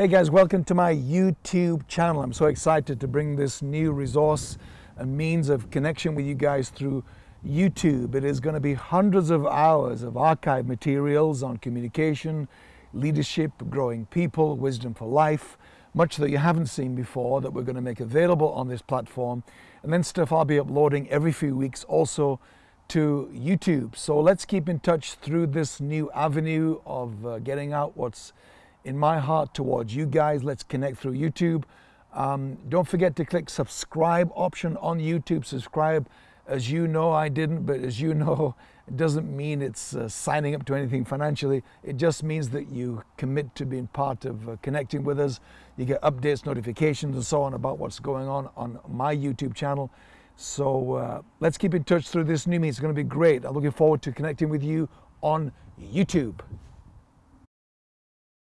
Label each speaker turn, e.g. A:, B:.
A: Hey guys, welcome to my YouTube channel. I'm so excited to bring this new resource and means of connection with you guys through YouTube. It is going to be hundreds of hours of archive materials on communication, leadership, growing people, wisdom for life, much that you haven't seen before that we're going to make available on this platform. And then stuff I'll be uploading every few weeks also to YouTube. So let's keep in touch through this new avenue of uh, getting out what's in my heart towards you guys. Let's connect through YouTube. Um, don't forget to click subscribe option on YouTube. Subscribe as you know, I didn't, but as you know, it doesn't mean it's uh, signing up to anything financially. It just means that you commit to being part of uh, connecting with us. You get updates, notifications, and so on about what's going on on my YouTube channel. So uh, let's keep in touch through this new means. It's going to be great. I'm looking forward to connecting with you on YouTube.